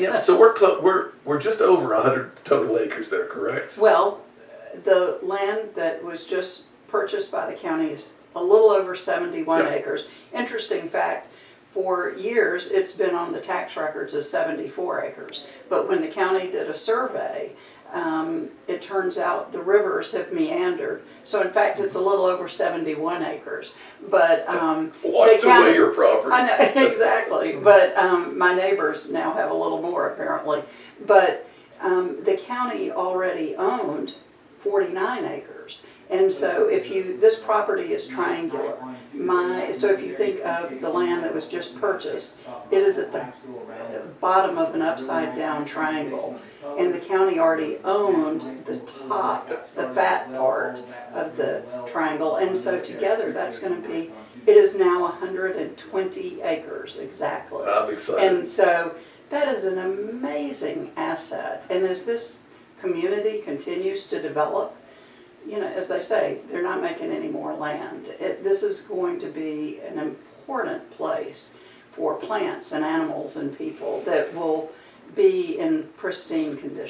Yeah, so we're we're we're just over hundred total acres there, correct? Well, the land that was just purchased by the county is a little over seventy-one Yep. acres. Interesting fact, for years, it's been on the tax records as seventy-four acres. But when the county did a survey, um, it turns out the rivers have meandered. So in fact, it's a little over seventy-one acres. But, um, Washed county- away your property. I know, exactly, but, um, my neighbors now have a little more apparently. But, um, the county already owned forty-nine acres. And so if you, this property is triangular. My, so if you think of the land that was just purchased, it is at the bottom of an upside-down triangle. And the county already owned the top, the fat part of the triangle. And so together, that's gonna be, it is now hundred and twenty acres exactly. I'm excited. And so that is an amazing asset. And as this community continues to develop, as they say, they're not making any more land. It, this is going to be an important place for plants and animals and people that will be in pristine condition.